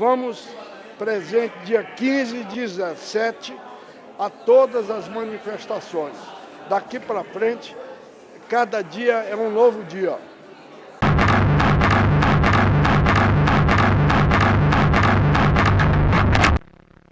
Vamos presente dia 15 e 17 a todas as manifestações. Daqui para frente, cada dia é um novo dia.